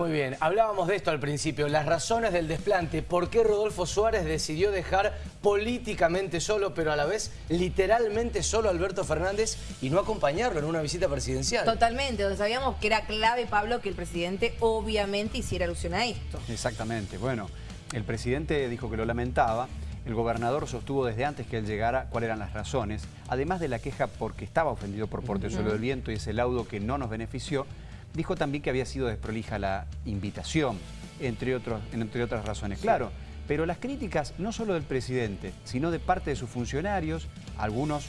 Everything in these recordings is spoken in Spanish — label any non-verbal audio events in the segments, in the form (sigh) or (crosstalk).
Muy bien, hablábamos de esto al principio, las razones del desplante, por qué Rodolfo Suárez decidió dejar políticamente solo, pero a la vez literalmente solo a Alberto Fernández y no acompañarlo en una visita presidencial. Totalmente, donde sabíamos que era clave, Pablo, que el presidente obviamente hiciera alusión a esto. Exactamente, bueno, el presidente dijo que lo lamentaba, el gobernador sostuvo desde antes que él llegara cuáles eran las razones, además de la queja porque estaba ofendido por Portezuelo del Viento y ese laudo que no nos benefició, dijo también que había sido desprolija la invitación, entre, otros, entre otras razones. Claro, pero las críticas no solo del presidente, sino de parte de sus funcionarios, algunos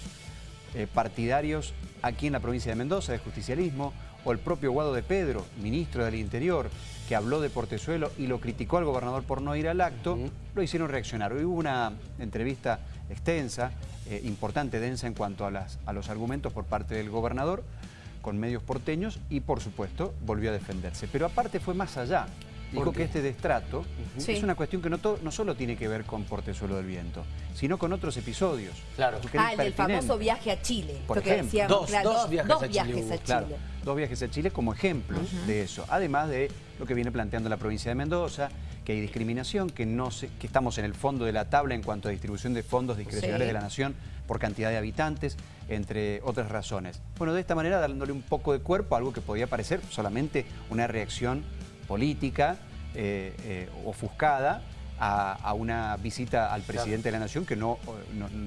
eh, partidarios aquí en la provincia de Mendoza, de justicialismo, o el propio Guado de Pedro, ministro del Interior, que habló de Portezuelo y lo criticó al gobernador por no ir al acto, lo hicieron reaccionar. Hubo una entrevista extensa, eh, importante, densa en cuanto a, las, a los argumentos por parte del gobernador, con medios porteños y, por supuesto, volvió a defenderse. Pero aparte fue más allá. Dijo que este destrato es una cuestión que no, no solo tiene que ver con Portezuelo del Viento, sino con otros episodios. Claro. Ah, el del famoso viaje a Chile. Por ejemplo. dos, viajes, a Chile. Claro, dos viajes a Chile como ejemplos de eso. Además de lo que viene planteando la provincia de Mendoza, que hay discriminación, que, no que estamos en el fondo de la tabla en cuanto a distribución de fondos discrecionales de la nación por cantidad de habitantes, entre otras razones. Bueno, de esta manera dándole un poco de cuerpo a algo que podía parecer solamente una reacción política eh, eh, ofuscada a, una visita al presidente de la Nación que no,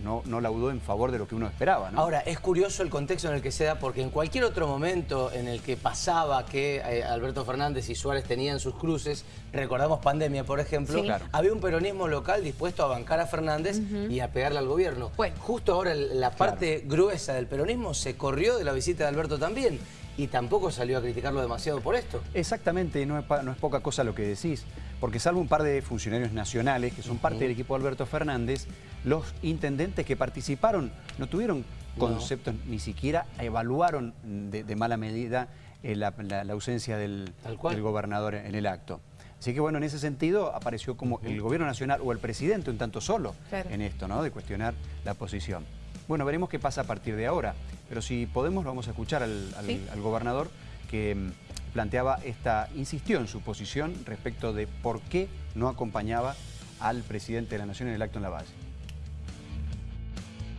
no, no, laudó en favor de lo que uno esperaba. Ahora, es curioso el contexto en el que se da, porque en cualquier otro momento en el que pasaba que eh, Alberto Fernández y Suárez tenían sus cruces, recordamos pandemia, por ejemplo, había un peronismo local dispuesto a bancar a Fernández y a pegarle al gobierno. Bueno. Justo ahora la parte gruesa del peronismo se corrió de la visita de Alberto también y tampoco salió a criticarlo demasiado por esto. Exactamente, no es, no es poca cosa lo que decís, porque salvo un par de funcionarios nacionales que son parte del equipo de Alberto Fernández, los intendentes que participaron no tuvieron conceptos, ni siquiera evaluaron de, mala medida eh, la, ausencia del, gobernador en el acto. Así que bueno, en ese sentido apareció como el gobierno nacional o el presidente un tanto solo en esto, ¿no? De cuestionar la posición. Bueno, veremos qué pasa a partir de ahora. Pero si podemos, vamos a escuchar al, gobernador que mm, planteaba esta, insistió en su posición respecto de por qué no acompañaba al presidente de la Nación en el acto en la base.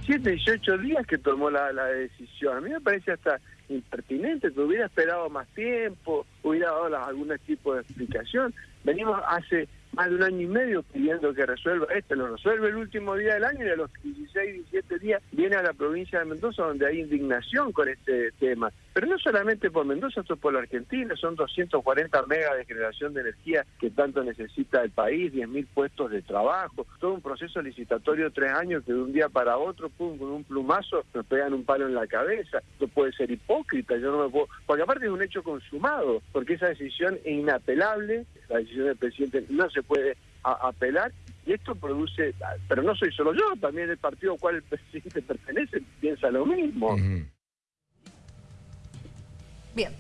Siete, 18 días que tomó la, la decisión. A mí me parece hasta impertinente, que hubiera esperado más tiempo, hubiera dado algún tipo de explicación. Venimos hace más de un año y medio pidiendo que resuelva esto, lo resuelve el último día del año y a los 16, 17 días viene a la provincia de Mendoza donde hay indignación con este tema. Pero no solamente por Mendoza, esto es por la Argentina, son 240 megas de generación de energía que tanto necesita el país, 10.000 puestos de trabajo, todo un proceso licitatorio de tres años que de un día para otro, pum, con un plumazo, nos pegan un palo en la cabeza. Esto puede ser hipócrita, yo no me puedo... Porque aparte es un hecho consumado, porque esa decisión es inapelable, la decisión del presidente no se puede apelar y esto produce, pero no soy solo yo, también el partido al cual el (laughs) presidente pertenece piensa lo mismo. Bien.